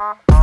uh-huh.